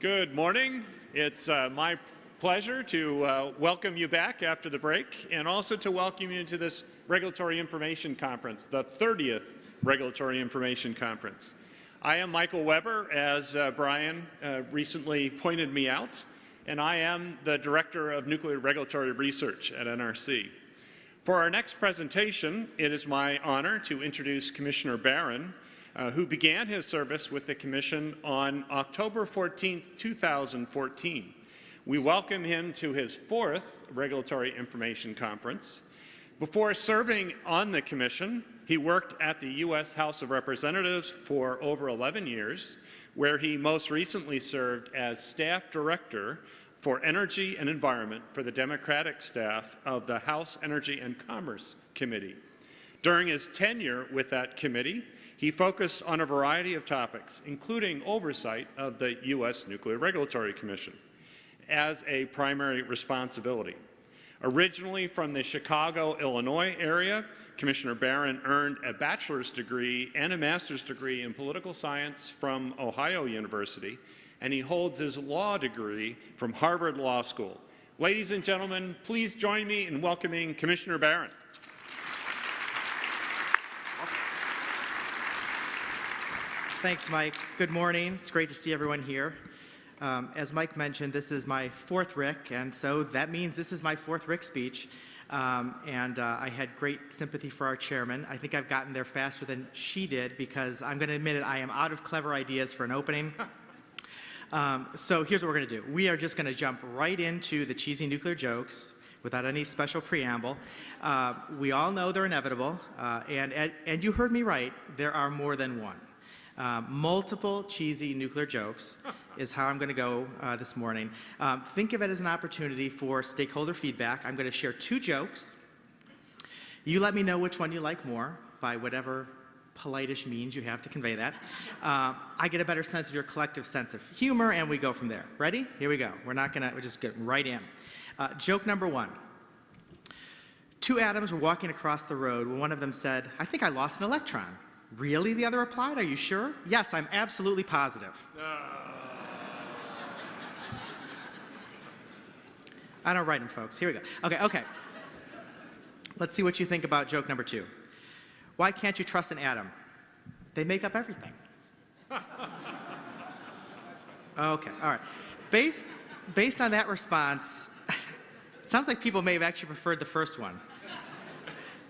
Good morning. It's uh, my pleasure to uh, welcome you back after the break and also to welcome you to this Regulatory Information Conference, the 30th Regulatory Information Conference. I am Michael Weber, as uh, Brian uh, recently pointed me out, and I am the Director of Nuclear Regulatory Research at NRC. For our next presentation, it is my honor to introduce Commissioner Baran, uh, who began his service with the Commission on October 14, 2014. We welcome him to his fourth Regulatory Information Conference. Before serving on the Commission, he worked at the U.S. House of Representatives for over 11 years, where he most recently served as Staff Director for Energy and Environment for the Democratic staff of the House Energy and Commerce Committee. During his tenure with that committee, he focused on a variety of topics, including oversight of the U.S. Nuclear Regulatory Commission as a primary responsibility. Originally from the Chicago, Illinois area, Commissioner Baran earned a bachelor's degree and a master's degree in political science from Ohio University and he holds his law degree from Harvard Law School. Ladies and gentlemen, please join me in welcoming Commissioner Baran. Thanks, Mike. Good morning. It's great to see everyone here. Um, as Mike mentioned, this is my fourth RIC, and so that means this is my fourth RIC speech. Um, and uh, I had great sympathy for our chairman. I think I've gotten there faster than she did because I'm going to admit it, I am out of clever ideas for an opening. Um, so here's what we're going to do. We are just going to jump right into the cheesy nuclear jokes without any special preamble. Uh, we all know they're inevitable, uh, and, and you heard me right, there are more than one. Uh, multiple cheesy nuclear jokes is how I'm going to go uh, this morning. Um, think of it as an opportunity for stakeholder feedback. I'm going to share two jokes. You let me know which one you like more by whatever politish means you have to convey that. Uh, I get a better sense of your collective sense of humor, and we go from there. Ready? Here we go. We're not going to, we're just getting right in. Uh, joke number one. Two atoms were walking across the road when one of them said, I think I lost an electron. Really? The other replied, Are you sure? Yes, I'm absolutely positive. I don't write them, folks. Here we go. Okay, okay. Let's see what you think about joke number two. Why can't you trust an atom? They make up everything. okay, all right. Based, based on that response, it sounds like people may have actually preferred the first one.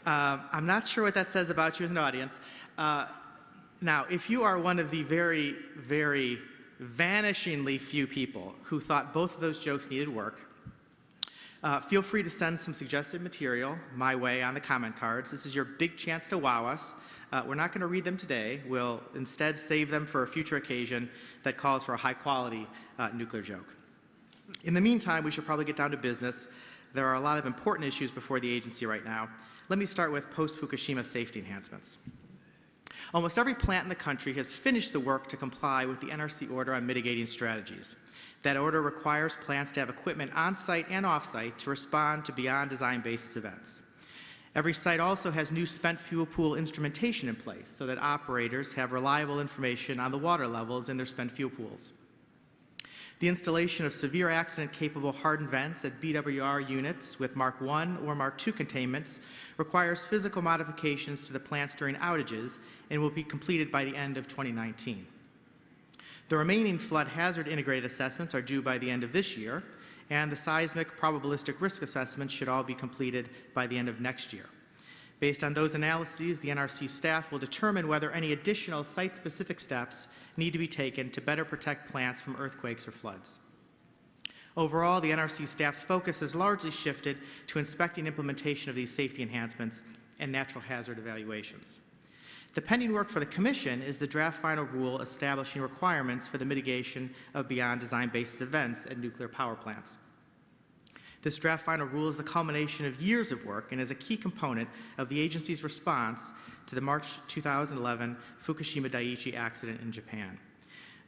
Uh, I'm not sure what that says about you as an audience. Uh, now, if you are one of the very, very vanishingly few people who thought both of those jokes needed work, uh, feel free to send some suggested material my way on the comment cards. This is your big chance to wow us. Uh, we're not going to read them today. We'll instead save them for a future occasion that calls for a high quality uh, nuclear joke. In the meantime, we should probably get down to business. There are a lot of important issues before the agency right now. Let me start with post-Fukushima safety enhancements. Almost every plant in the country has finished the work to comply with the NRC order on mitigating strategies. That order requires plants to have equipment on-site and off-site to respond to beyond design basis events. Every site also has new spent fuel pool instrumentation in place so that operators have reliable information on the water levels in their spent fuel pools. The installation of severe accident-capable hardened vents at BWR units with Mark I or Mark II containments requires physical modifications to the plants during outages and will be completed by the end of 2019. The remaining flood hazard integrated assessments are due by the end of this year, and the seismic probabilistic risk assessments should all be completed by the end of next year. Based on those analyses, the NRC staff will determine whether any additional site-specific steps need to be taken to better protect plants from earthquakes or floods. Overall, the NRC staff's focus has largely shifted to inspecting implementation of these safety enhancements and natural hazard evaluations. The pending work for the Commission is the draft final rule establishing requirements for the mitigation of beyond design basis events at nuclear power plants. This draft final rule is the culmination of years of work and is a key component of the agency's response to the March 2011 Fukushima Daiichi accident in Japan.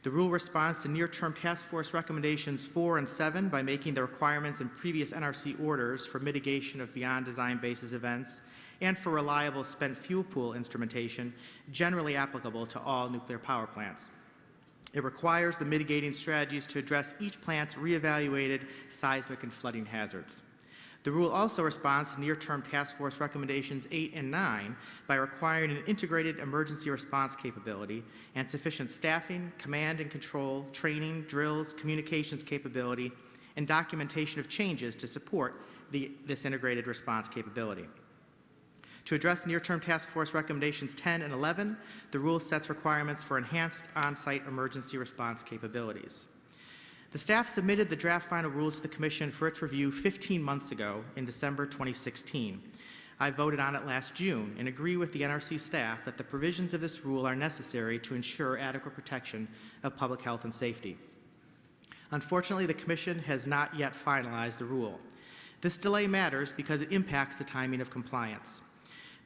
The rule responds to near-term task force recommendations 4 and 7 by making the requirements in previous NRC orders for mitigation of beyond design basis events and for reliable spent fuel pool instrumentation generally applicable to all nuclear power plants. It requires the mitigating strategies to address each plant's reevaluated seismic and flooding hazards. The rule also responds to near-term task force recommendations 8 and 9 by requiring an integrated emergency response capability and sufficient staffing, command and control, training, drills, communications capability, and documentation of changes to support the, this integrated response capability. To address near-term task force recommendations 10 and 11, the rule sets requirements for enhanced on-site emergency response capabilities. The staff submitted the draft final rule to the Commission for its review 15 months ago in December 2016. I voted on it last June and agree with the NRC staff that the provisions of this rule are necessary to ensure adequate protection of public health and safety. Unfortunately, the Commission has not yet finalized the rule. This delay matters because it impacts the timing of compliance.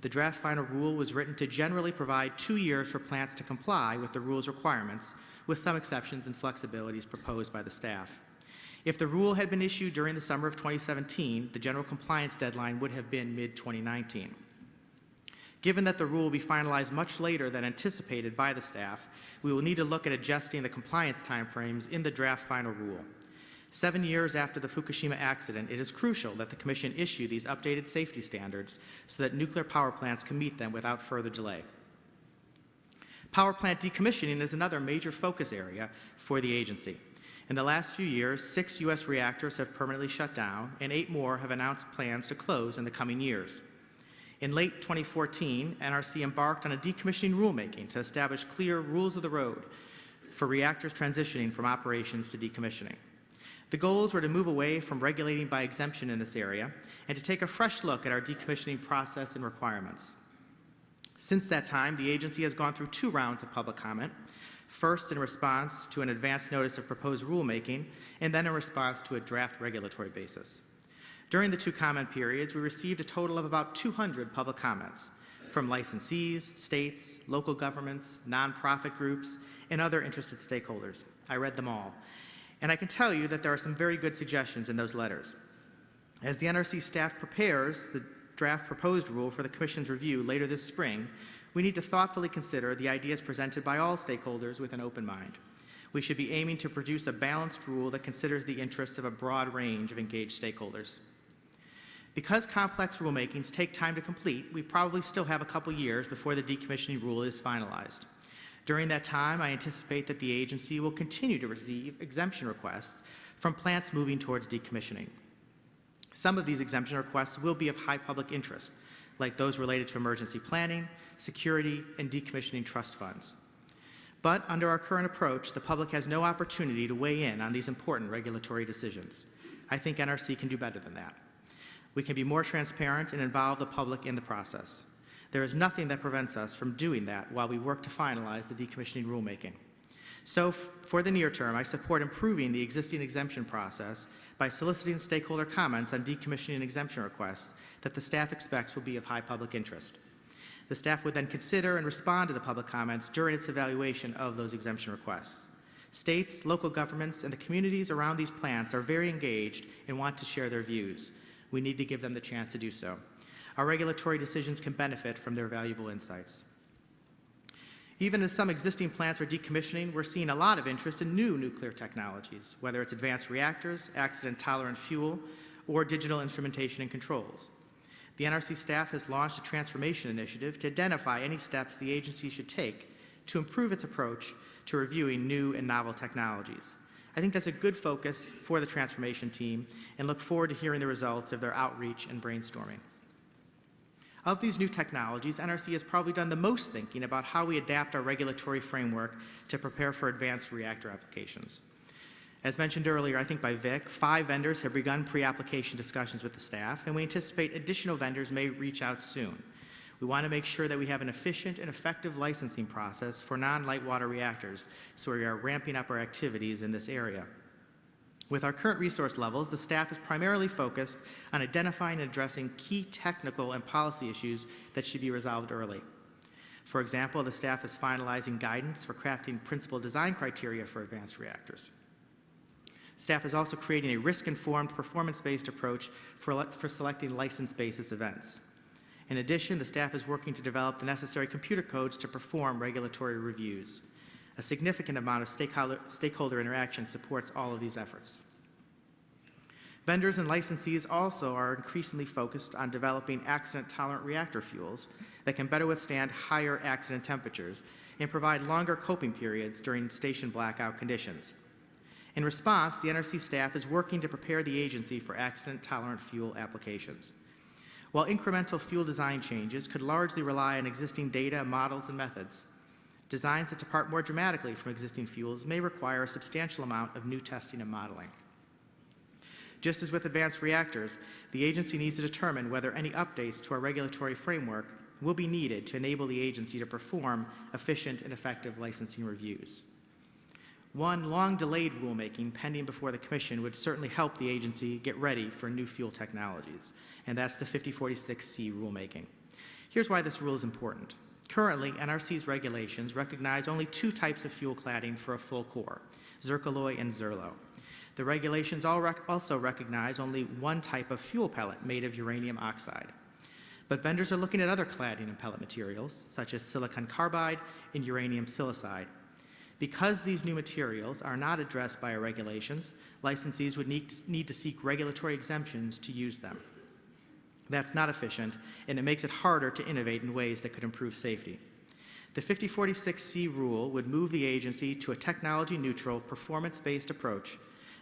The draft final rule was written to generally provide two years for plants to comply with the rule's requirements, with some exceptions and flexibilities proposed by the staff. If the rule had been issued during the summer of 2017, the general compliance deadline would have been mid-2019. Given that the rule will be finalized much later than anticipated by the staff, we will need to look at adjusting the compliance timeframes in the draft final rule. Seven years after the Fukushima accident, it is crucial that the Commission issue these updated safety standards so that nuclear power plants can meet them without further delay. Power plant decommissioning is another major focus area for the agency. In the last few years, six U.S. reactors have permanently shut down, and eight more have announced plans to close in the coming years. In late 2014, NRC embarked on a decommissioning rulemaking to establish clear rules of the road for reactors transitioning from operations to decommissioning. The goals were to move away from regulating by exemption in this area and to take a fresh look at our decommissioning process and requirements. Since that time, the agency has gone through two rounds of public comment, first in response to an advance notice of proposed rulemaking, and then in response to a draft regulatory basis. During the two comment periods, we received a total of about 200 public comments from licensees, states, local governments, nonprofit groups, and other interested stakeholders. I read them all. And I can tell you that there are some very good suggestions in those letters. As the NRC staff prepares the draft proposed rule for the Commission's review later this spring, we need to thoughtfully consider the ideas presented by all stakeholders with an open mind. We should be aiming to produce a balanced rule that considers the interests of a broad range of engaged stakeholders. Because complex rulemakings take time to complete, we probably still have a couple years before the decommissioning rule is finalized. During that time, I anticipate that the agency will continue to receive exemption requests from plants moving towards decommissioning. Some of these exemption requests will be of high public interest, like those related to emergency planning, security, and decommissioning trust funds. But under our current approach, the public has no opportunity to weigh in on these important regulatory decisions. I think NRC can do better than that. We can be more transparent and involve the public in the process. There is nothing that prevents us from doing that while we work to finalize the decommissioning rulemaking. So for the near term, I support improving the existing exemption process by soliciting stakeholder comments on decommissioning exemption requests that the staff expects will be of high public interest. The staff would then consider and respond to the public comments during its evaluation of those exemption requests. States, local governments, and the communities around these plants are very engaged and want to share their views. We need to give them the chance to do so. Our regulatory decisions can benefit from their valuable insights. Even as some existing plants are decommissioning, we're seeing a lot of interest in new nuclear technologies, whether it's advanced reactors, accident-tolerant fuel, or digital instrumentation and controls. The NRC staff has launched a transformation initiative to identify any steps the agency should take to improve its approach to reviewing new and novel technologies. I think that's a good focus for the transformation team and look forward to hearing the results of their outreach and brainstorming. Of these new technologies, NRC has probably done the most thinking about how we adapt our regulatory framework to prepare for advanced reactor applications. As mentioned earlier, I think by Vic, five vendors have begun pre-application discussions with the staff, and we anticipate additional vendors may reach out soon. We want to make sure that we have an efficient and effective licensing process for non-light water reactors, so we are ramping up our activities in this area. With our current resource levels, the staff is primarily focused on identifying and addressing key technical and policy issues that should be resolved early. For example, the staff is finalizing guidance for crafting principal design criteria for advanced reactors. Staff is also creating a risk-informed, performance-based approach for, for selecting license basis events. In addition, the staff is working to develop the necessary computer codes to perform regulatory reviews. A significant amount of stakeholder, stakeholder interaction supports all of these efforts. Vendors and licensees also are increasingly focused on developing accident-tolerant reactor fuels that can better withstand higher accident temperatures and provide longer coping periods during station blackout conditions. In response, the NRC staff is working to prepare the agency for accident-tolerant fuel applications. While incremental fuel design changes could largely rely on existing data, models, and methods, designs that depart more dramatically from existing fuels may require a substantial amount of new testing and modeling. Just as with advanced reactors, the agency needs to determine whether any updates to our regulatory framework will be needed to enable the agency to perform efficient and effective licensing reviews. One long-delayed rulemaking pending before the Commission would certainly help the agency get ready for new fuel technologies, and that's the 5046C rulemaking. Here's why this rule is important. Currently, NRC's regulations recognize only two types of fuel cladding for a full core, zircaloy and ZIRLO. The regulations also recognize only one type of fuel pellet made of uranium oxide. But vendors are looking at other cladding and pellet materials, such as silicon carbide and uranium silicide. Because these new materials are not addressed by our regulations, licensees would need to, need to seek regulatory exemptions to use them. That's not efficient, and it makes it harder to innovate in ways that could improve safety. The 5046C rule would move the agency to a technology-neutral, performance-based approach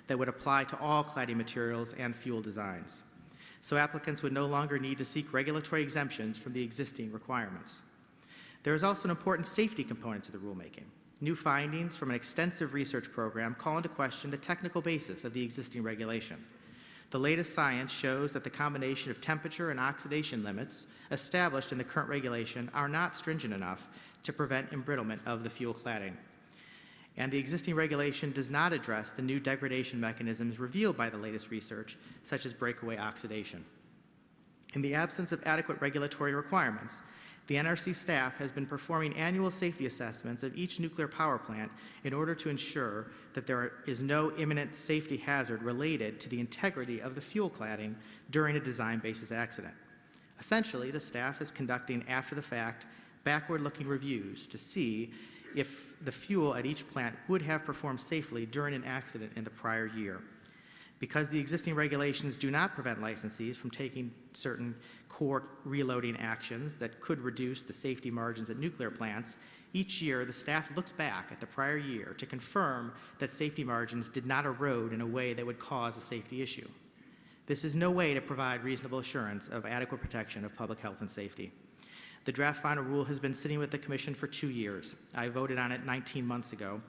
that would apply to all cladding materials and fuel designs. So applicants would no longer need to seek regulatory exemptions from the existing requirements. There is also an important safety component to the rulemaking. New findings from an extensive research program call into question the technical basis of the existing regulation. The latest science shows that the combination of temperature and oxidation limits established in the current regulation are not stringent enough to prevent embrittlement of the fuel cladding. And the existing regulation does not address the new degradation mechanisms revealed by the latest research, such as breakaway oxidation. In the absence of adequate regulatory requirements, the NRC staff has been performing annual safety assessments of each nuclear power plant in order to ensure that there is no imminent safety hazard related to the integrity of the fuel cladding during a design basis accident. Essentially, the staff is conducting after-the-fact, backward-looking reviews to see if the fuel at each plant would have performed safely during an accident in the prior year. Because the existing regulations do not prevent licensees from taking certain core reloading actions that could reduce the safety margins at nuclear plants, each year the staff looks back at the prior year to confirm that safety margins did not erode in a way that would cause a safety issue. This is no way to provide reasonable assurance of adequate protection of public health and safety. The draft final rule has been sitting with the Commission for two years. I voted on it 19 months ago.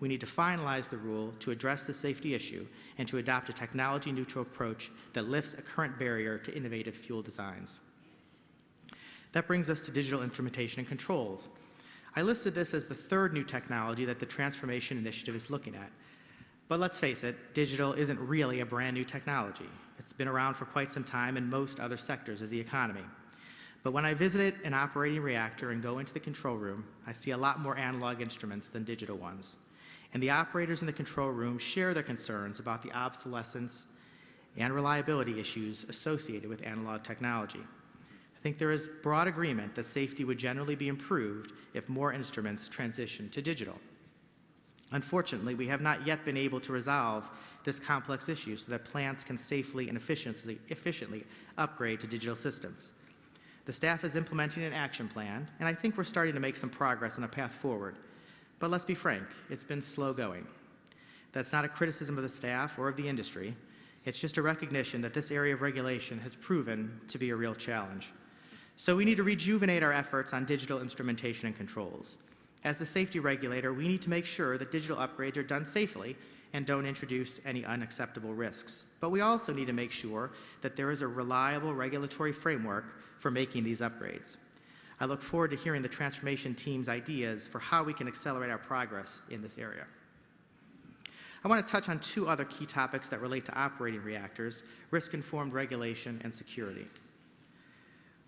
We need to finalize the rule to address the safety issue and to adopt a technology-neutral approach that lifts a current barrier to innovative fuel designs. That brings us to digital instrumentation and controls. I listed this as the third new technology that the Transformation Initiative is looking at. But let's face it, digital isn't really a brand new technology. It's been around for quite some time in most other sectors of the economy. But when I visit an operating reactor and go into the control room, I see a lot more analog instruments than digital ones and the operators in the control room share their concerns about the obsolescence and reliability issues associated with analog technology. I think there is broad agreement that safety would generally be improved if more instruments transition to digital. Unfortunately, we have not yet been able to resolve this complex issue so that plants can safely and efficiently, upgrade to digital systems. The staff is implementing an action plan, and I think we're starting to make some progress on a path forward, but let's be frank, it's been slow going. That's not a criticism of the staff or of the industry. It's just a recognition that this area of regulation has proven to be a real challenge. So we need to rejuvenate our efforts on digital instrumentation and controls. As the safety regulator, we need to make sure that digital upgrades are done safely and don't introduce any unacceptable risks. But we also need to make sure that there is a reliable regulatory framework for making these upgrades. I look forward to hearing the transformation team's ideas for how we can accelerate our progress in this area. I want to touch on two other key topics that relate to operating reactors, risk-informed regulation and security.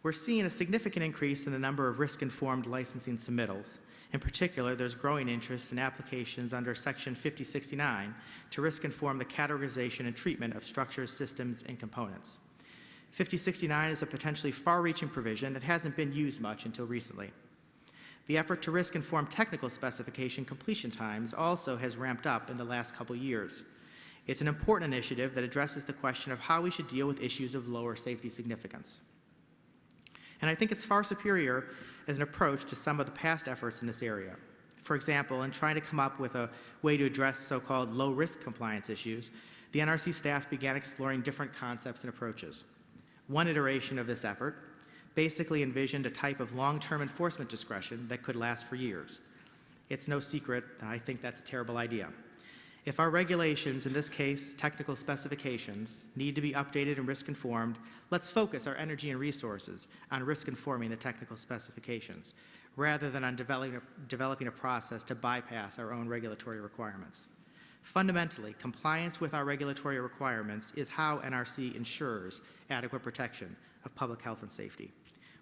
We're seeing a significant increase in the number of risk-informed licensing submittals. In particular, there's growing interest in applications under Section 5069 to risk-inform the categorization and treatment of structures, systems, and components. 5069 is a potentially far-reaching provision that hasn't been used much until recently. The effort to risk-informed technical specification completion times also has ramped up in the last couple years. It's an important initiative that addresses the question of how we should deal with issues of lower safety significance. And I think it's far superior as an approach to some of the past efforts in this area. For example, in trying to come up with a way to address so-called low-risk compliance issues, the NRC staff began exploring different concepts and approaches. One iteration of this effort basically envisioned a type of long-term enforcement discretion that could last for years. It's no secret, and I think that's a terrible idea. If our regulations, in this case technical specifications, need to be updated and risk informed, let's focus our energy and resources on risk informing the technical specifications, rather than on developing a, developing a process to bypass our own regulatory requirements. Fundamentally, compliance with our regulatory requirements is how NRC ensures adequate protection of public health and safety.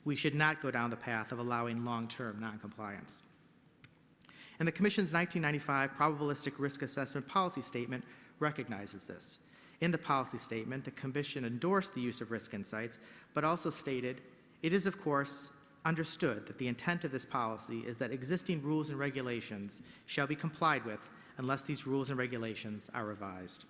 We should not go down the path of allowing long-term noncompliance. And the Commission's 1995 Probabilistic Risk Assessment Policy Statement recognizes this. In the policy statement, the Commission endorsed the use of risk insights, but also stated, it is, of course, understood that the intent of this policy is that existing rules and regulations shall be complied with unless these rules and regulations are revised.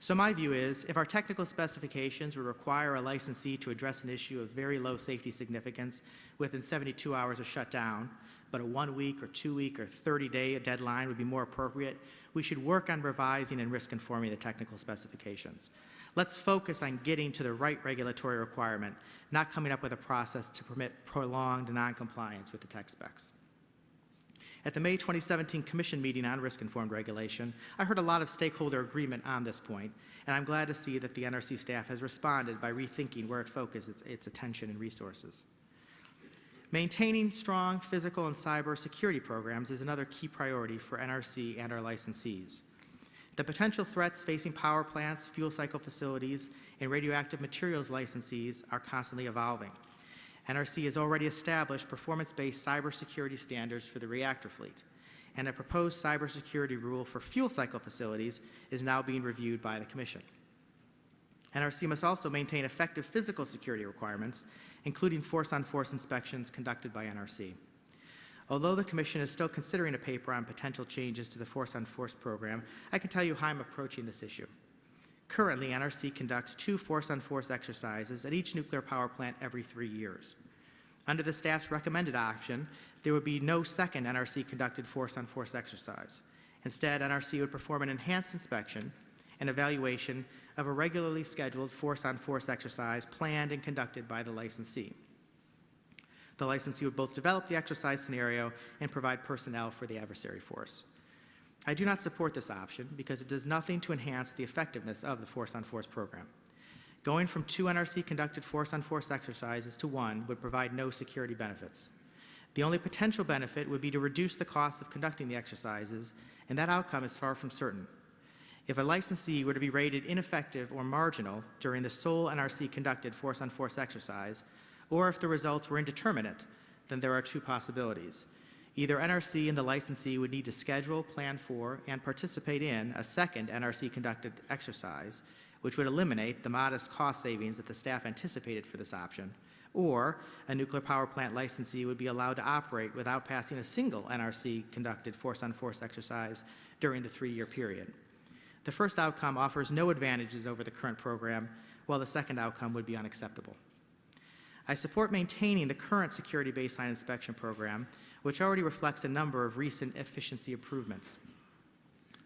So my view is, if our technical specifications would require a licensee to address an issue of very low safety significance within 72 hours of shutdown, but a one-week or two-week or 30-day deadline would be more appropriate, we should work on revising and risk-informing the technical specifications. Let's focus on getting to the right regulatory requirement, not coming up with a process to permit prolonged noncompliance with the tech specs. At the May 2017 Commission meeting on risk-informed regulation, I heard a lot of stakeholder agreement on this point, and I'm glad to see that the NRC staff has responded by rethinking where it focuses its, its attention and resources. Maintaining strong physical and cyber security programs is another key priority for NRC and our licensees. The potential threats facing power plants, fuel cycle facilities, and radioactive materials licensees are constantly evolving. NRC has already established performance-based cybersecurity standards for the reactor fleet, and a proposed cybersecurity rule for fuel cycle facilities is now being reviewed by the Commission. NRC must also maintain effective physical security requirements, including force-on-force inspections conducted by NRC. Although the Commission is still considering a paper on potential changes to the force-on-force program, I can tell you how I'm approaching this issue. Currently, NRC conducts two force-on-force exercises at each nuclear power plant every three years. Under the staff's recommended option, there would be no second NRC-conducted force-on-force exercise. Instead, NRC would perform an enhanced inspection and evaluation of a regularly scheduled force-on-force exercise planned and conducted by the licensee. The licensee would both develop the exercise scenario and provide personnel for the adversary force. I do not support this option because it does nothing to enhance the effectiveness of the force-on-force program. Going from two NRC-conducted force-on-force exercises to one would provide no security benefits. The only potential benefit would be to reduce the cost of conducting the exercises, and that outcome is far from certain. If a licensee were to be rated ineffective or marginal during the sole NRC-conducted force-on-force exercise, or if the results were indeterminate, then there are two possibilities. Either NRC and the licensee would need to schedule, plan for, and participate in a second NRC-conducted exercise, which would eliminate the modest cost savings that the staff anticipated for this option, or a nuclear power plant licensee would be allowed to operate without passing a single NRC-conducted force-on-force exercise during the three-year period. The first outcome offers no advantages over the current program, while the second outcome would be unacceptable. I support maintaining the current security baseline inspection program, which already reflects a number of recent efficiency improvements.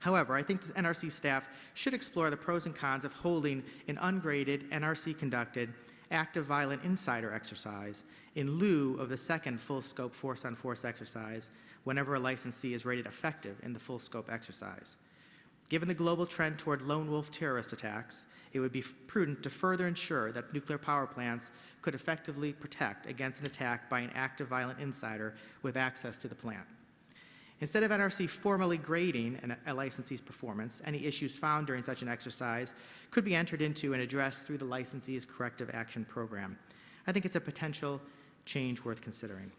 However, I think the NRC staff should explore the pros and cons of holding an ungraded, NRC-conducted, active violent insider exercise in lieu of the second full-scope force-on-force exercise whenever a licensee is rated effective in the full-scope exercise. Given the global trend toward lone wolf terrorist attacks, it would be prudent to further ensure that nuclear power plants could effectively protect against an attack by an active violent insider with access to the plant. Instead of NRC formally grading an, a licensee's performance, any issues found during such an exercise could be entered into and addressed through the licensee's corrective action program. I think it's a potential change worth considering.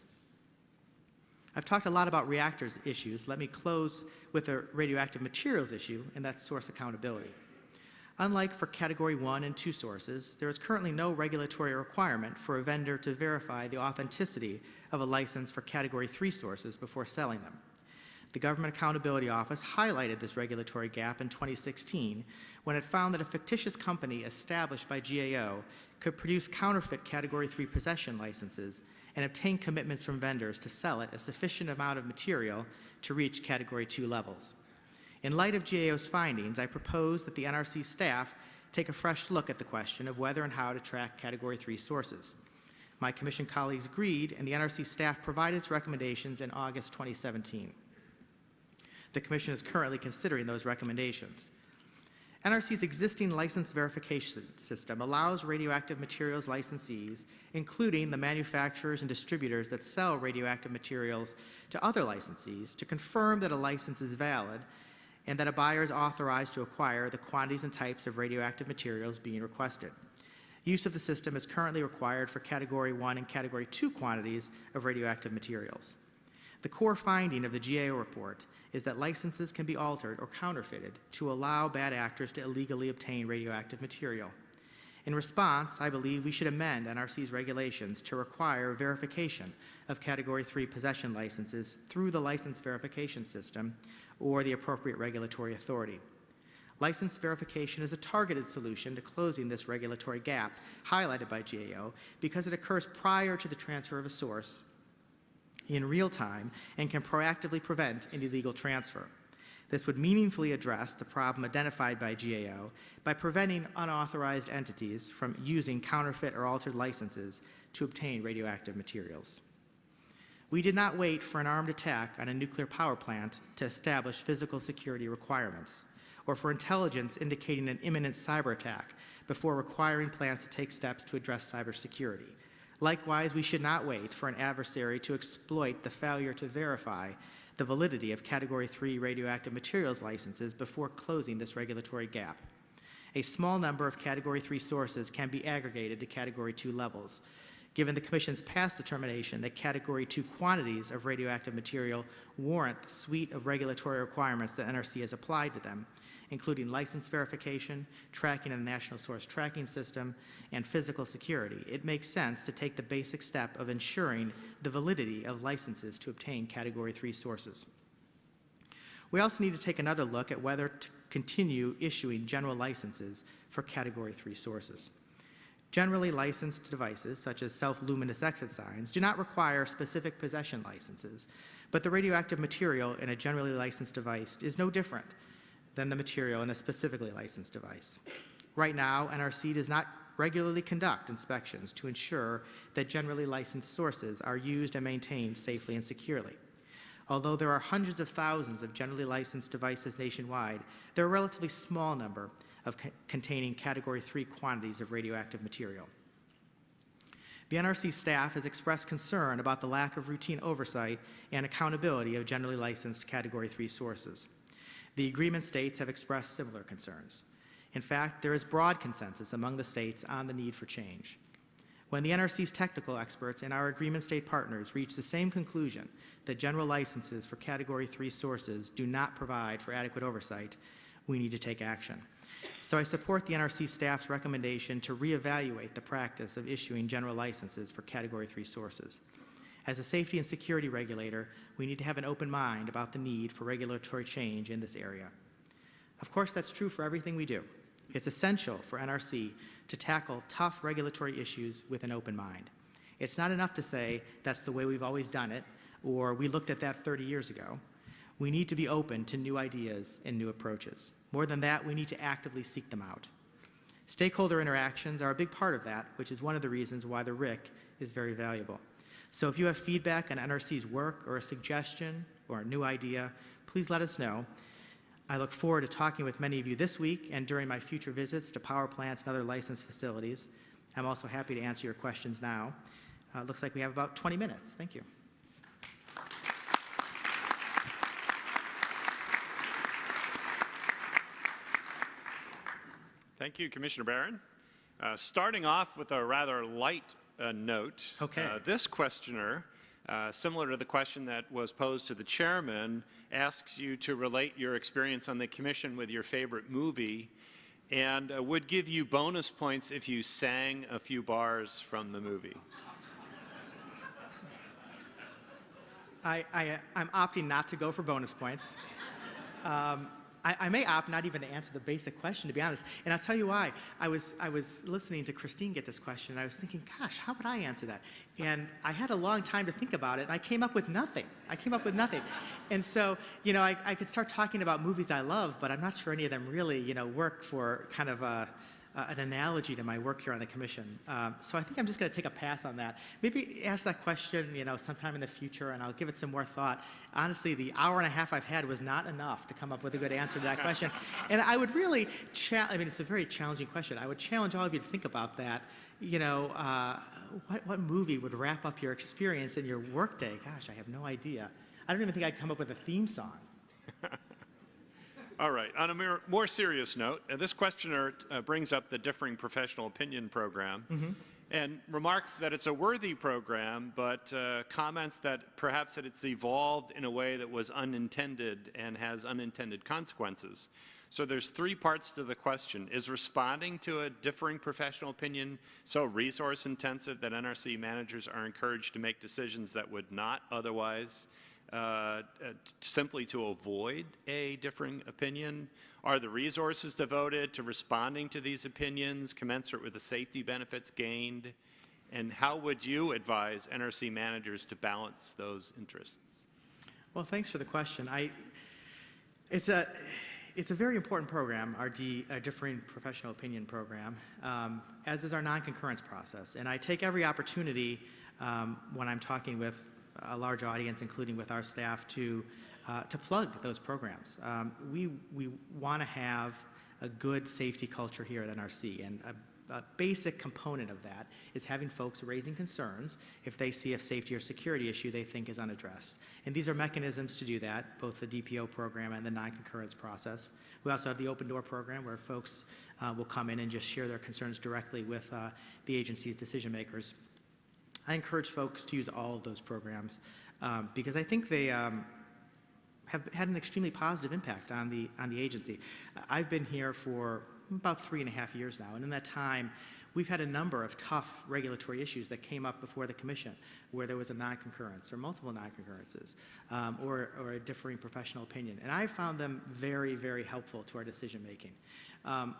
I've talked a lot about reactors issues. Let me close with a radioactive materials issue, and that's source accountability. Unlike for Category 1 and 2 sources, there is currently no regulatory requirement for a vendor to verify the authenticity of a license for Category 3 sources before selling them. The Government Accountability Office highlighted this regulatory gap in 2016 when it found that a fictitious company established by GAO could produce counterfeit Category 3 possession licenses and obtain commitments from vendors to sell it a sufficient amount of material to reach Category 2 levels. In light of GAO's findings, I propose that the NRC staff take a fresh look at the question of whether and how to track Category 3 sources. My Commission colleagues agreed, and the NRC staff provided its recommendations in August 2017. The Commission is currently considering those recommendations. NRC's existing license verification system allows radioactive materials licensees, including the manufacturers and distributors that sell radioactive materials to other licensees, to confirm that a license is valid and that a buyer is authorized to acquire the quantities and types of radioactive materials being requested. Use of the system is currently required for Category 1 and Category 2 quantities of radioactive materials. The core finding of the GAO report is that licenses can be altered or counterfeited to allow bad actors to illegally obtain radioactive material. In response, I believe we should amend NRC's regulations to require verification of Category 3 possession licenses through the license verification system or the appropriate regulatory authority. License verification is a targeted solution to closing this regulatory gap highlighted by GAO because it occurs prior to the transfer of a source in real time and can proactively prevent an illegal transfer. This would meaningfully address the problem identified by GAO by preventing unauthorized entities from using counterfeit or altered licenses to obtain radioactive materials. We did not wait for an armed attack on a nuclear power plant to establish physical security requirements, or for intelligence indicating an imminent cyber attack before requiring plants to take steps to address cybersecurity. Likewise, we should not wait for an adversary to exploit the failure to verify the validity of Category 3 radioactive materials licenses before closing this regulatory gap. A small number of Category 3 sources can be aggregated to Category 2 levels. Given the Commission's past determination that Category 2 quantities of radioactive material warrant the suite of regulatory requirements that NRC has applied to them, including license verification, tracking in the national source tracking system, and physical security, it makes sense to take the basic step of ensuring the validity of licenses to obtain Category 3 sources. We also need to take another look at whether to continue issuing general licenses for Category 3 sources. Generally licensed devices, such as self-luminous exit signs, do not require specific possession licenses, but the radioactive material in a generally licensed device is no different than the material in a specifically licensed device. Right now, NRC does not regularly conduct inspections to ensure that generally licensed sources are used and maintained safely and securely. Although there are hundreds of thousands of generally licensed devices nationwide, there are a relatively small number of co containing Category 3 quantities of radioactive material. The NRC staff has expressed concern about the lack of routine oversight and accountability of generally licensed Category 3 sources. The agreement states have expressed similar concerns. In fact, there is broad consensus among the states on the need for change. When the NRC's technical experts and our agreement state partners reach the same conclusion that general licenses for Category 3 sources do not provide for adequate oversight, we need to take action. So I support the NRC staff's recommendation to reevaluate the practice of issuing general licenses for Category 3 sources. As a safety and security regulator, we need to have an open mind about the need for regulatory change in this area. Of course, that's true for everything we do. It's essential for NRC to tackle tough regulatory issues with an open mind. It's not enough to say that's the way we've always done it, or we looked at that 30 years ago. We need to be open to new ideas and new approaches. More than that, we need to actively seek them out. Stakeholder interactions are a big part of that, which is one of the reasons why the RIC is very valuable. So if you have feedback on NRC's work or a suggestion or a new idea, please let us know. I look forward to talking with many of you this week and during my future visits to power plants and other licensed facilities. I'm also happy to answer your questions now. Uh, looks like we have about 20 minutes. Thank you. Thank you, Commissioner Baran. Uh, starting off with a rather light uh, note, Okay. uh, this questioner, uh, similar to the question that was posed to the chairman, asks you to relate your experience on the commission with your favorite movie and uh, would give you bonus points if you sang a few bars from the movie. I, I, I'm opting not to go for bonus points. Um, I, I may opt not even to answer the basic question, to be honest. And I'll tell you why. I was, I was listening to Kristine get this question, and I was thinking, gosh, how would I answer that? And I had a long time to think about it, and I came up with nothing. I came up with nothing. And so, you know, I, I could start talking about movies I love, but I'm not sure any of them really, you know, work for kind of a, uh, an analogy to my work here on the commission. Um, so I think I'm just going to take a pass on that. Maybe ask that question, you know, sometime in the future, and I'll give it some more thought. Honestly, the hour and a half I've had was not enough to come up with a good answer to that question. And I would really, I mean, it's a very challenging question. I would challenge all of you to think about that. You know, uh, what, what movie would wrap up your experience in your workday? Gosh, I have no idea. I don't even think I'd come up with a theme song. All right. On a more, serious note, uh, this questioner uh, brings up the differing professional opinion program and remarks that it's a worthy program, but uh, comments that perhaps that it's evolved in a way that was unintended and has unintended consequences. So there's three parts to the question. Is responding to a differing professional opinion so resource intensive that NRC managers are encouraged to make decisions that would not otherwise uh, uh, simply to avoid a differing opinion? Are the resources devoted to responding to these opinions commensurate with the safety benefits gained? And how would you advise NRC managers to balance those interests? Well, thanks for the question. I, it's a, it's a very important program, our D, uh, differing professional opinion program, um, as is our non-concurrence process. And I take every opportunity um, when I'm talking with a large audience, including with our staff, to, uh, to plug those programs. Um, we we want to have a good safety culture here at NRC, and a, basic component of that is having folks raising concerns if they see a safety or security issue they think is unaddressed. And these are mechanisms to do that, both the DPO program and the non-concurrence process. We also have the open door program where folks uh, will come in and just share their concerns directly with uh, the agency's decision makers. I encourage folks to use all of those programs um, because I think they um, have had an extremely positive impact on the, on the agency. I've been here for about three and a half years now, and in that time, we've had a number of tough regulatory issues that came up before the commission where there was a non-concurrence or multiple non-concurrences um, or, or a differing professional opinion. And I found them very, very helpful to our decision making. Um,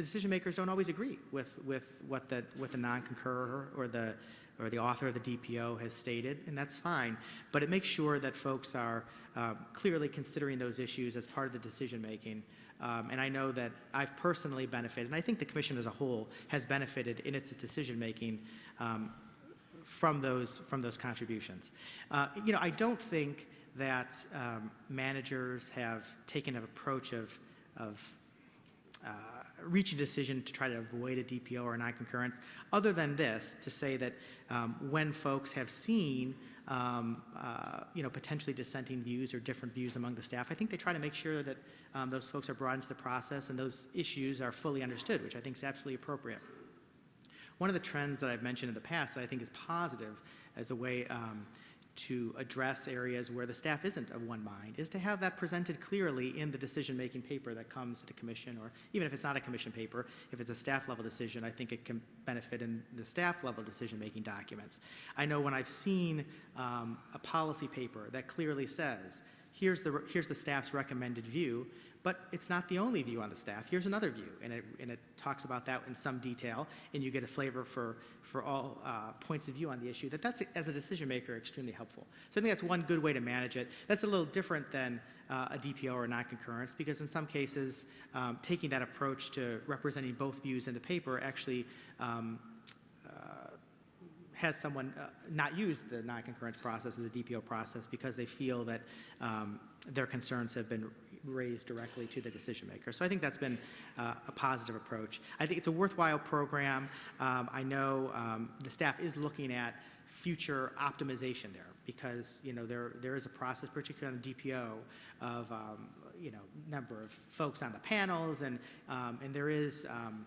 the decision makers don't always agree with, with what the, what the non-concurrer or the, or the author of the DPO has stated, and that's fine. But it makes sure that folks are uh, clearly considering those issues as part of the decision making. Um, and I know that I've personally benefited, and I think the commission as a whole has benefited in its decision making um, from those from those contributions. Uh, you know, I don't think that um, managers have taken an approach of of uh, reach a decision to try to avoid a DPO or a non-concurrence, other than this, to say that um, when folks have seen um, uh, you know, potentially dissenting views or different views among the staff, I think they try to make sure that um, those folks are brought into the process and those issues are fully understood, which I think is absolutely appropriate. One of the trends that I've mentioned in the past that I think is positive as a way um, to address areas where the staff isn't of one mind is to have that presented clearly in the decision-making paper that comes to the commission, or even if it's not a commission paper, if it's a staff-level decision, I think it can benefit in the staff-level decision-making documents. I know when I've seen um, a policy paper that clearly says, here's the, here's the staff's recommended view, but it's not the only view on the staff. Here's another view, and it, and it talks about that in some detail, and you get a flavor for, for all uh, points of view on the issue. That that's, as a decision maker, extremely helpful. So I think that's one good way to manage it. That's a little different than uh, a DPO or non-concurrence, because in some cases, um, taking that approach to representing both views in the paper actually um, uh, has someone uh, not use the non-concurrence process or the DPO process because they feel that um, their concerns have been raised directly to the decision maker. So I think that's been uh, a positive approach. I think it's a worthwhile program. Um, I know um, the staff is looking at future optimization there because you know there there is a process, particularly on the DPO, of um, you know number of folks on the panels and um, and there is um,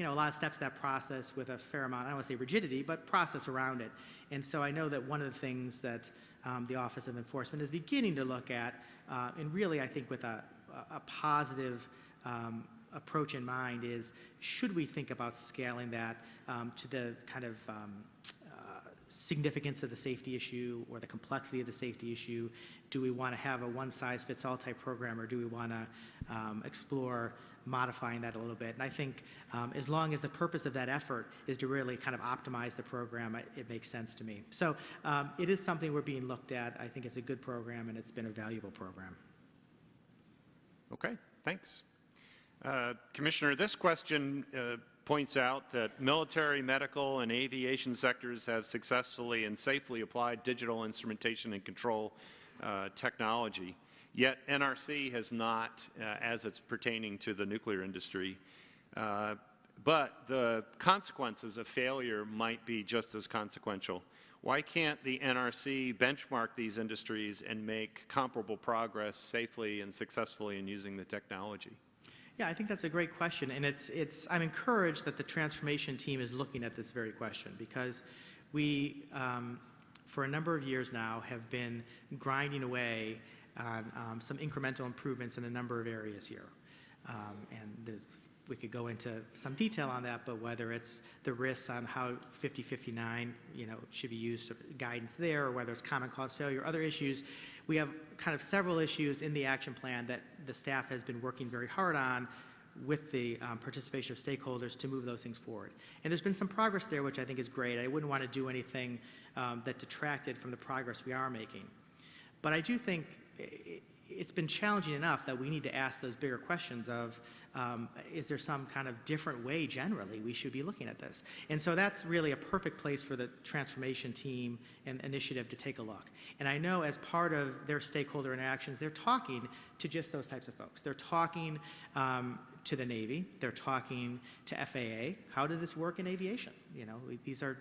you know, a lot of steps to that process with a fair amount, I don't want to say rigidity, but process around it. And so I know that one of the things that um, the Office of Enforcement is beginning to look at, uh, and really I think with a, a positive um, approach in mind is, should we think about scaling that um, to the kind of um, uh, significance of the safety issue or the complexity of the safety issue? Do we want to have a one-size-fits-all type program, or do we want to um, explore modifying that a little bit? And I think um, as long as the purpose of that effort is to really kind of optimize the program, it, makes sense to me. So um, it is something we're being looked at. I think it's a good program, and it's been a valuable program. Okay, thanks. Uh, Commissioner, this question uh, points out that military, medical, and aviation sectors have successfully and safely applied digital instrumentation and control uh, technology. Yet NRC has not, uh, as it's pertaining to the nuclear industry. Uh, but the consequences of failure might be just as consequential. Why can't the NRC benchmark these industries and make comparable progress safely and successfully in using the technology? Yeah, I think that's a great question, and it's, it's, I'm encouraged that the transformation team is looking at this very question because we, um, for a number of years now, have been grinding away on um, some incremental improvements in a number of areas here. Um, and we could go into some detail on that, but whether it's the risks on how 5059, you know, should be used, guidance there, or whether it's common cause failure, or other issues, we have kind of several issues in the action plan that the staff has been working very hard on with the um, participation of stakeholders to move those things forward. And there's been some progress there, which I think is great. I wouldn't want to do anything um, that detracted from the progress we are making. But I do think it's been challenging enough that we need to ask those bigger questions of, um, is there some kind of different way generally we should be looking at this? And so that's really a perfect place for the transformation team and initiative to take a look. And I know as part of their stakeholder interactions, they're talking to just those types of folks. They're talking um, to the Navy, they're talking to FAA. How did this work in aviation? You know, these are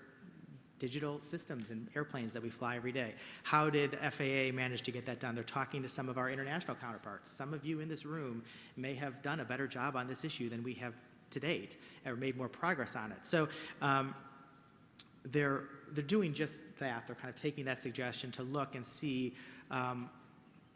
digital systems and airplanes that we fly every day. How did FAA manage to get that done? They're talking to some of our international counterparts. Some of you in this room may have done a better job on this issue than we have to date, or made more progress on it. So um, they're, they're doing just that. They're kind of taking that suggestion to look and see, um,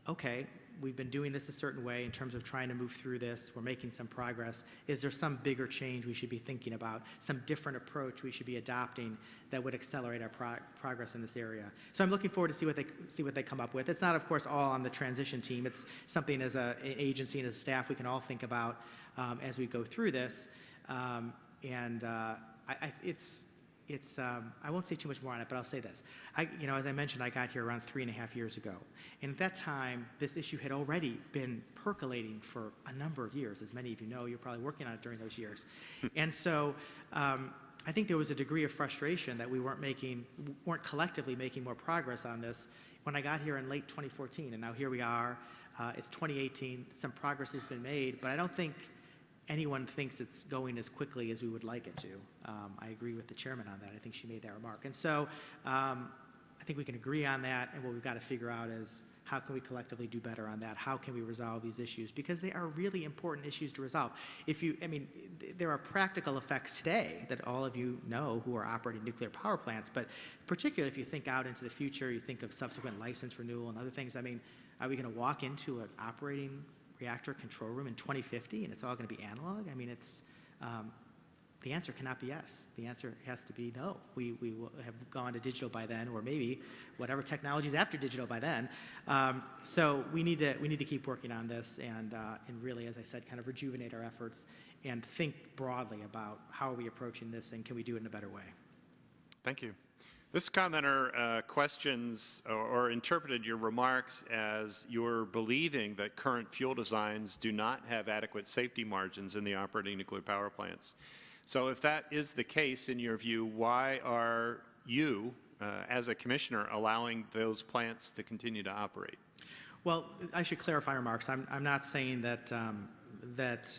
okay, we've been doing this a certain way in terms of trying to move through this. We're making some progress. Is there some bigger change we should be thinking about, some different approach we should be adopting that would accelerate our pro progress in this area? So I'm looking forward to see what they see what they come up with. It's not, of course, all on the transition team. It's something as a, an agency and as a staff we can all think about um, as we go through this. Um, and uh, I, I, it's it's, um, I won't say too much more on it, but I'll say this. I, you know, as I mentioned, I got here around three and a half years ago. And at that time, this issue had already been percolating for a number of years. As many of you know, you're probably working on it during those years. and so um, I think there was a degree of frustration that we weren't making, weren't collectively making more progress on this when I got here in late 2014. And now here we are. Uh, it's 2018. Some progress has been made, but I don't think anyone thinks it's going as quickly as we would like it to. Um, I agree with the chairman on that. I think she made that remark. And so um, I think we can agree on that, and what we've got to figure out is how can we collectively do better on that? How can we resolve these issues? Because they are really important issues to resolve. If you, I mean, there are practical effects today that all of you know who are operating nuclear power plants, but particularly if you think out into the future, you think of subsequent license renewal and other things. I mean, are we going to walk into an operating reactor control room in 2050 and it's all going to be analog? I mean, it's, um, the answer cannot be yes. The answer has to be no. We, we will have gone to digital by then, or maybe whatever technology is after digital by then. Um, so we need, to, we need to keep working on this and, uh, and really, as I said, kind of rejuvenate our efforts and think broadly about how are we approaching this and can we do it in a better way. Thank you. This commenter uh, questions or, or, interpreted your remarks as you're believing that current fuel designs do not have adequate safety margins in the operating nuclear power plants. So if that is the case, in your view, why are you, uh, as a commissioner, allowing those plants to continue to operate? Well, I should clarify remarks. I'm, I'm not saying that, um, that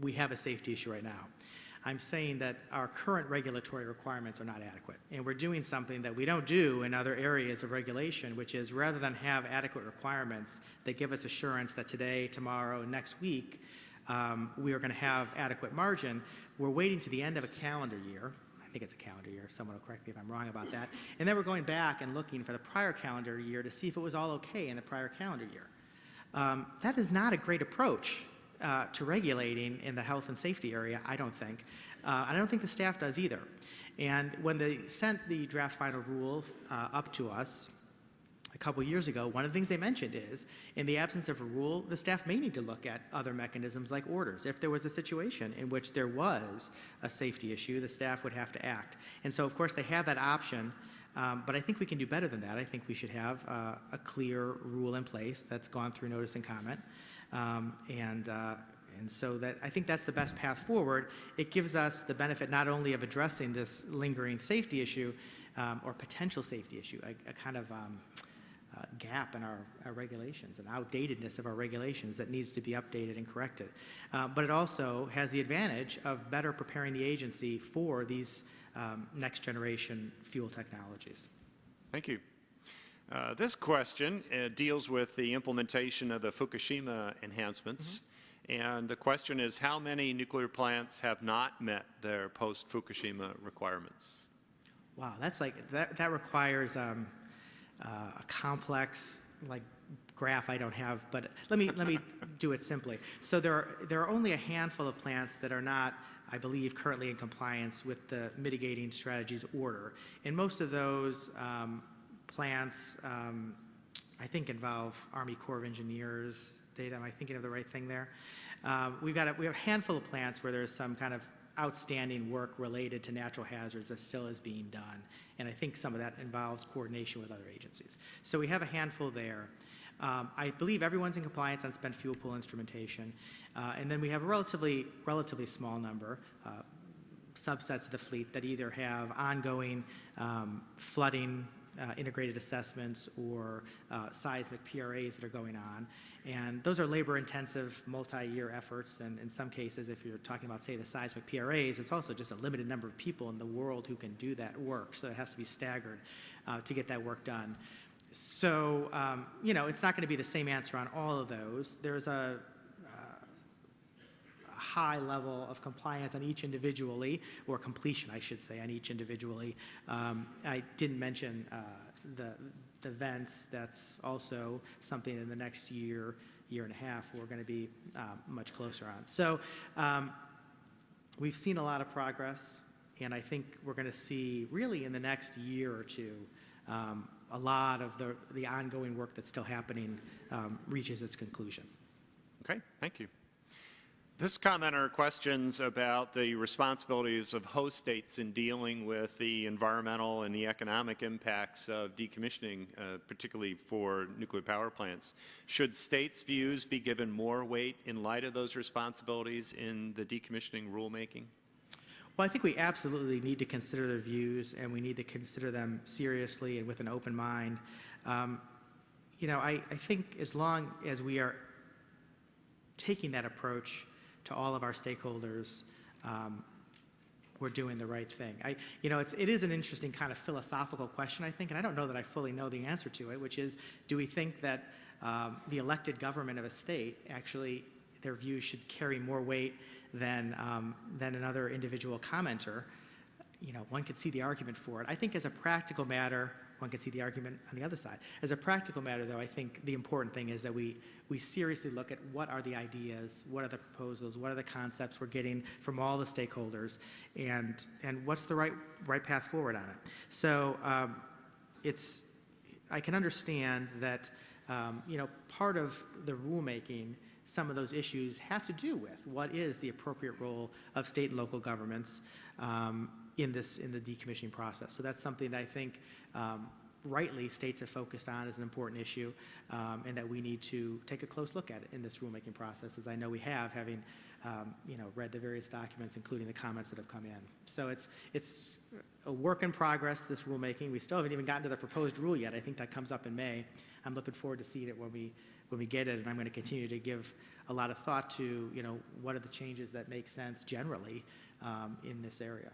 we have a safety issue right now. I'm saying that our current regulatory requirements are not adequate. And we're doing something that we don't do in other areas of regulation, which is rather than have adequate requirements that give us assurance that today, tomorrow, next week, um, we are going to have adequate margin, we're waiting to the end of a calendar year. I think it's a calendar year. Someone will correct me if I'm wrong about that. And then we're going back and looking for the prior calendar year to see if it was all okay in the prior calendar year. Um, that is not a great approach uh, to regulating in the health and safety area, I don't think. Uh, I don't think the staff does either. And when they sent the draft final rule uh, up to us, a couple years ago, one of the things they mentioned is, in the absence of a rule, the staff may need to look at other mechanisms like orders. If there was a situation in which there was a safety issue, the staff would have to act. And so, of course, they have that option, um, but I think we can do better than that. I think we should have uh, a clear rule in place that's gone through notice and comment. Um, and, uh, and so that, I think that's the best path forward. It gives us the benefit not only of addressing this lingering safety issue um, or potential safety issue, a, a kind of um, uh, gap in our, our regulations, an outdatedness of our regulations that needs to be updated and corrected. Uh, but it also has the advantage of better preparing the agency for these um, next generation fuel technologies. Thank you. Uh, this question uh, deals with the implementation of the Fukushima enhancements. And the question is how many nuclear plants have not met their post Fukushima requirements? Wow, that's like, that, that requires um, uh, a complex, like, graph I don't have, but let me, let me do it simply. So there are, there are only a handful of plants that are not, I believe, currently in compliance with the mitigating strategies order. And most of those um, plants, um, I think, involve Army Corps of Engineers data. Am I thinking of the right thing there? Um, we've got a, we have a handful of plants where there's some kind of outstanding work related to natural hazards that still is being done. And I think some of that involves coordination with other agencies. So we have a handful there. Um, I believe everyone's in compliance on spent fuel pool instrumentation. Uh, and then we have a relatively, relatively small number, uh, subsets of the fleet that either have ongoing flooding uh, integrated assessments or uh, seismic PRAs that are going on. And those are labor-intensive, multi-year efforts, and in some cases, if you're talking about, say, the seismic PRAs, it's also just a limited number of people in the world who can do that work, so it has to be staggered uh, to get that work done. So, um, you know, it's not going to be the same answer on all of those. There's a, a high level of compliance on each individually, or completion, I should say, on each individually. Um, I didn't mention uh, the, the vents. That's also something in the next year, year and a half, we're going to be uh, much closer on. So um, we've seen a lot of progress, and I think we're going to see, really in the next year or two, um, a lot of the, the ongoing work that's still happening um, reaches its conclusion. Okay, thank you. This commenter questions about the responsibilities of host states in dealing with the environmental and the economic impacts of decommissioning, uh, particularly for nuclear power plants. Should states' views be given more weight in light of those responsibilities in the decommissioning rulemaking? Well, I think we absolutely need to consider their views, and we need to consider them seriously and with an open mind. Um, you know, I, I think as long as we are taking that approach to all of our stakeholders, um, we're doing the right thing. I, you know, it's, it is an interesting kind of philosophical question, I think, and I don't know that I fully know the answer to it, which is, do we think that um, the elected government of a state actually, their views should carry more weight than, um, than another individual commenter? You know, one could see the argument for it. I think as a practical matter, one can see the argument on the other side. As a practical matter, though, I think the important thing is that we, we seriously look at what are the ideas, what are the proposals, what are the concepts we're getting from all the stakeholders, and, and what's the right, right path forward on it. So um, it's, I can understand that, um, you know, part of the rulemaking some of those issues have to do with what is the appropriate role of state and local governments um, in this in the decommissioning process. So that's something that I think um, rightly states have focused on as an important issue, um, and that we need to take a close look at it in this rulemaking process, as I know we have, having um, you know read the various documents, including the comments that have come in. So it's it's a work in progress. This rulemaking. We still haven't even gotten to the proposed rule yet. I think that comes up in May. I'm looking forward to seeing it when we when we get it, and I'm going to continue to give a lot of thought to you know what are the changes that make sense generally um, in this area.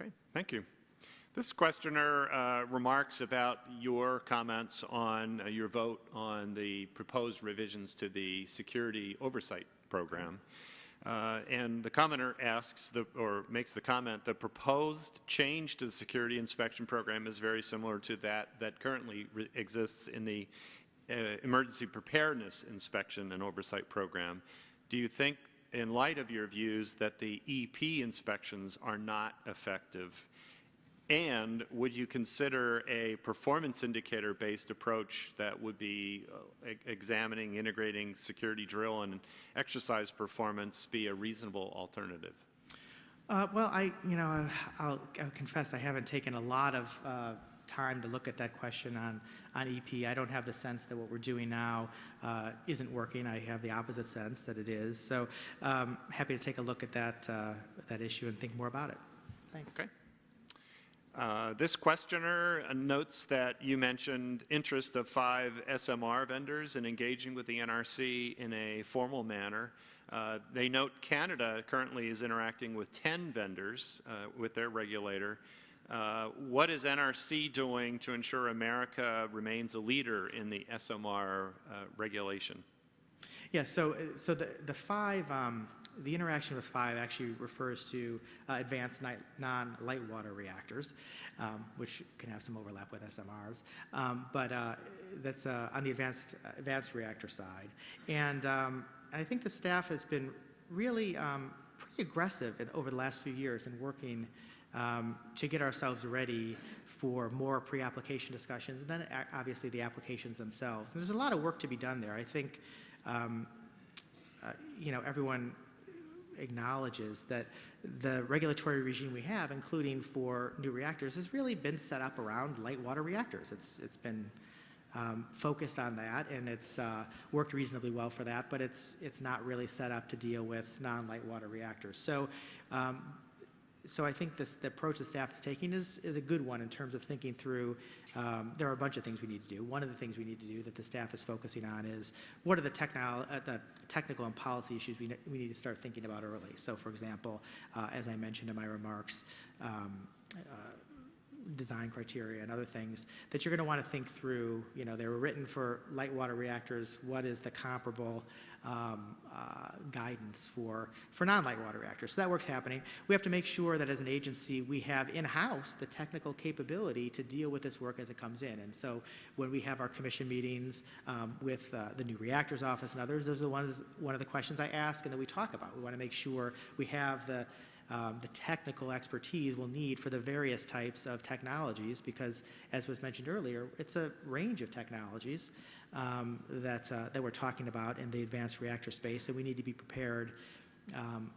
Okay, thank you. This questioner uh, remarks about your comments on uh, your vote on the proposed revisions to the security oversight program. Uh, and the commenter asks, the, or makes the comment, the proposed change to the security inspection program is very similar to that that currently exists in the uh, emergency preparedness inspection and oversight program. do you think, in light of your views, that the EP inspections are not effective? And would you consider a performance indicator-based approach that would be uh, examining, integrating security drill and exercise performance be a reasonable alternative? Uh, well, I, you know, I'll, I'll confess I haven't taken a lot of uh, time to look at that question on, on EP. I don't have the sense that what we're doing now uh, isn't working. I have the opposite sense that it is. So, um, happy to take a look at that, uh, that issue and think more about it. Thanks. Okay. Uh, This questioner uh, notes that you mentioned interest of five SMR vendors in engaging with the NRC in a formal manner. Uh, They note Canada currently is interacting with 10 vendors uh, with their regulator. Uh, What is NRC doing to ensure America remains a leader in the SMR uh, regulation? Yeah, so, uh, so the, the five, um, the interaction with five actually refers to uh, advanced non-light water reactors, um, which can have some overlap with SMRs. Um, but uh, that's on the advanced, advanced reactor side. And um, I think the staff has been really um, pretty aggressive in, over the last few years in working um, to get ourselves ready for more pre-application discussions, and then obviously the applications themselves. And there's a lot of work to be done there. I think um, uh, you know, everyone acknowledges that the regulatory regime we have, including for new reactors, has really been set up around light water reactors. It's, it's been um, focused on that, and it's uh, worked reasonably well for that, but it's, it's not really set up to deal with non-light water reactors. So um, so I think this, the approach the staff is taking is, is a good one in terms of thinking through, um, there are a bunch of things we need to do. One of the things we need to do that the staff is focusing on is what are the, technol, uh, the technical and policy issues we, ne- we need to start thinking about early. So for example, uh, as I mentioned in my remarks, um, uh, design criteria and other things that you're going to want to think through. You know, they were written for light water reactors. What is the comparable um, uh, guidance for, for non-light water reactors? So that work's happening. We have to make sure that as an agency, we have in-house the technical capability to deal with this work as it comes in. And so when we have our commission meetings um, with uh, the new reactors office and others, those are the ones, one of the questions I ask and that we talk about. We want to make sure we have the um, the technical expertise we'll need for the various types of technologies because, as was mentioned earlier, it's a range of technologies um, that, uh, that we're talking about in the advanced reactor space, and we need to be prepared um,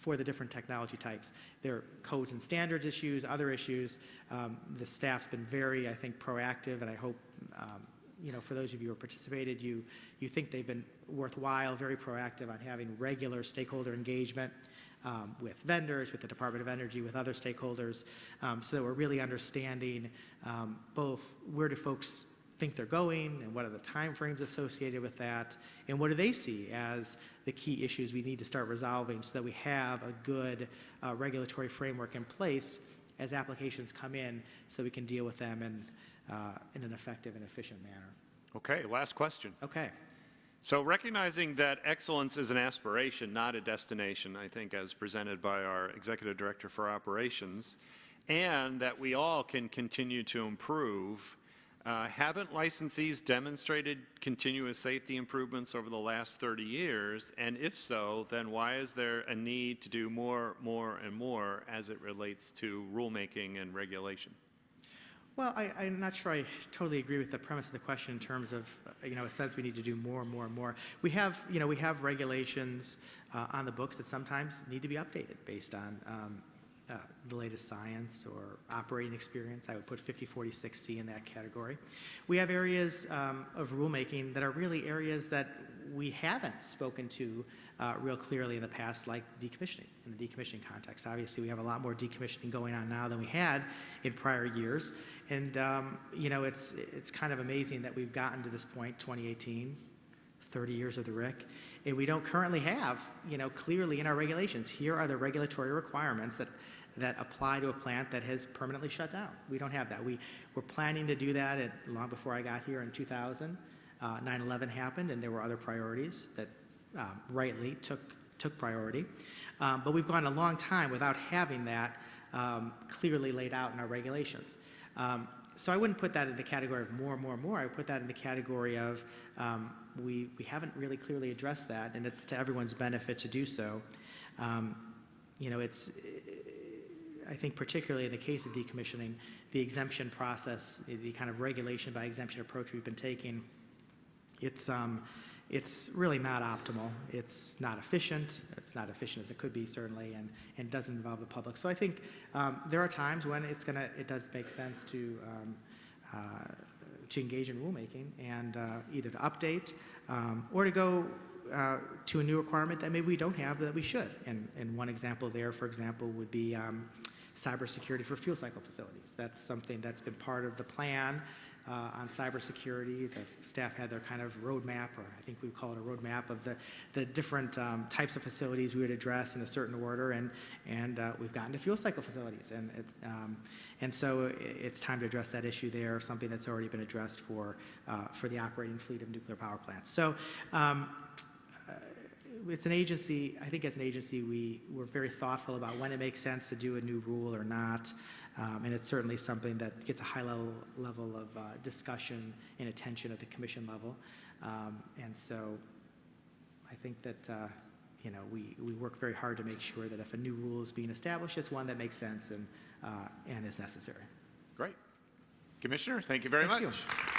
for the different technology types. There are codes and standards issues, other issues. Um, the staff's been very, I think, proactive, and I hope um, you know, for those of you who participated, you, you think they've been worthwhile, very proactive on having regular stakeholder engagement um, with vendors, with the Department of Energy, with other stakeholders, um, so that we're really understanding um, both where do folks think they're going and what are the timeframes associated with that, and what do they see as the key issues we need to start resolving so that we have a good uh, regulatory framework in place as applications come in so that we can deal with them in, uh, in an effective and efficient manner. Okay, last question. Okay. So recognizing that excellence is an aspiration, not a destination, I think as presented by our Executive Director for Operations, and that we all can continue to improve, uh, haven't licensees demonstrated continuous safety improvements over the last 30 years? And if so, then why is there a need to do more, more, and more as it relates to rulemaking and regulation? Well, I, I'm not sure I totally agree with the premise of the question in terms of, you know, a sense we need to do more and more and more. We have, you know, we have regulations uh, on the books that sometimes need to be updated based on um, uh, the latest science or operating experience. I would put 5046C in that category. We have areas um, of rulemaking that are really areas that we haven't spoken to uh, real clearly in the past, like decommissioning, in the decommissioning context. Obviously, we have a lot more decommissioning going on now than we had in prior years. And, um, you know, it's, it's kind of amazing that we've gotten to this point, 2018, 30 years of the RIC, and we don't currently have, you know, clearly in our regulations, here are the regulatory requirements that, that apply to a plant that has permanently shut down. We don't have that. We were planning to do that at, long before I got here in 2000. Uh, 9/11 happened, and there were other priorities that um, rightly took took priority. Um, but we've gone a long time without having that um, clearly laid out in our regulations. Um, so I wouldn't put that in the category of more, more, more. I would put that in the category of um, we, we haven't really clearly addressed that, and it's to everyone's benefit to do so. Um, you know, it's, I think particularly in the case of decommissioning, the exemption process, the kind of regulation by exemption approach we've been taking, it's, um, it's really not optimal. It's not efficient. It's not efficient as it could be, certainly, and, and doesn't involve the public. So I think um, there are times when it's gonna, it does make sense to, um, uh, to engage in rulemaking and uh, either to update um, or to go uh, to a new requirement that maybe we don't have that we should. And, and one example there, for example, would be um, cybersecurity for fuel cycle facilities. That's something that's been part of the plan uh, on cybersecurity. The staff had their kind of roadmap, or I think we would call it a roadmap of the, the different um, types of facilities we would address in a certain order, and, and uh, we've gotten to fuel cycle facilities. And, um, and so it's time to address that issue there, something that's already been addressed for, uh, for the operating fleet of nuclear power plants. So um, it's an agency, I think as an agency, we, we're very thoughtful about when it makes sense to do a new rule or not. Um, and it's certainly something that gets a high level, level of uh, discussion and attention at the commission level. Um, and so I think that, uh, you know, we, we work very hard to make sure that if a new rule is being established, it's one that makes sense and, uh, and is necessary. Great. Commissioner, thank you very Thank you. much.